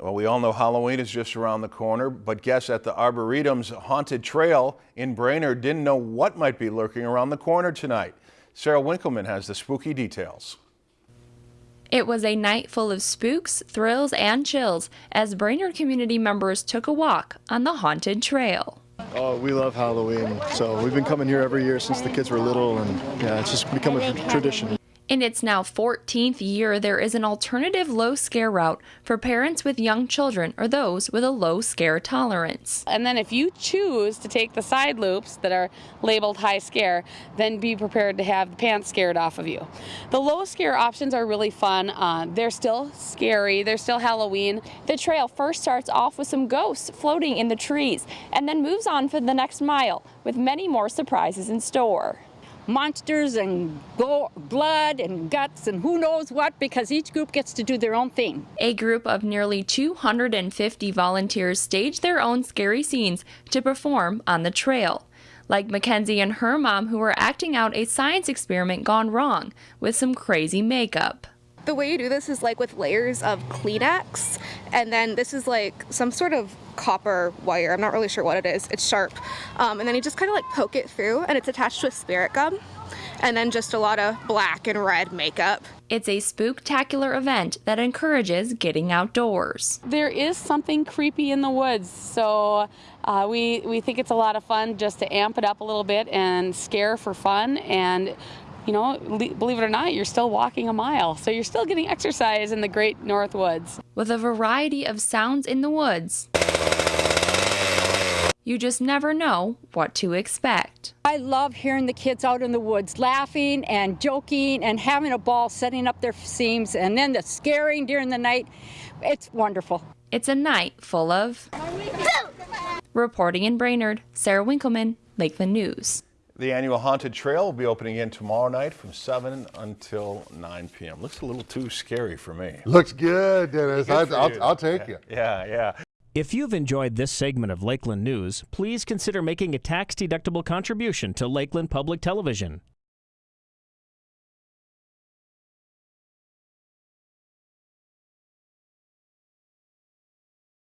Well, we all know Halloween is just around the corner, but guests at the Arboretum's Haunted Trail in Brainerd didn't know what might be lurking around the corner tonight. Sarah Winkleman has the spooky details. It was a night full of spooks, thrills, and chills as Brainerd community members took a walk on the Haunted Trail. Oh, we love Halloween, so we've been coming here every year since the kids were little, and yeah, it's just become a tradition. In its now 14th year, there is an alternative low scare route for parents with young children or those with a low scare tolerance. And then if you choose to take the side loops that are labeled high scare, then be prepared to have the pants scared off of you. The low scare options are really fun. Uh, they're still scary, they're still Halloween. The trail first starts off with some ghosts floating in the trees and then moves on for the next mile with many more surprises in store monsters and blood and guts and who knows what because each group gets to do their own thing. A group of nearly 250 volunteers stage their own scary scenes to perform on the trail. Like Mackenzie and her mom, who were acting out a science experiment gone wrong with some crazy makeup the way you do this is like with layers of Kleenex, and then this is like some sort of copper wire. I'm not really sure what it is. It's sharp. Um, and then you just kind of like poke it through, and it's attached to a spirit gum, and then just a lot of black and red makeup. It's a spooktacular event that encourages getting outdoors. There is something creepy in the woods, so uh, we, we think it's a lot of fun just to amp it up a little bit and scare for fun and you know, believe it or not, you're still walking a mile. So you're still getting exercise in the great North Woods. With a variety of sounds in the woods, you just never know what to expect. I love hearing the kids out in the woods laughing and joking and having a ball setting up their seams and then the scaring during the night. It's wonderful. It's a night full of. Reporting in Brainerd, Sarah Winkleman, Lakeland News. The annual Haunted Trail will be opening again tomorrow night from 7 until 9 p.m. Looks a little too scary for me. Looks good, Dennis. Good I, will I'll take yeah, it. Yeah, yeah. If you've enjoyed this segment of Lakeland News, please consider making a tax-deductible contribution to Lakeland Public Television.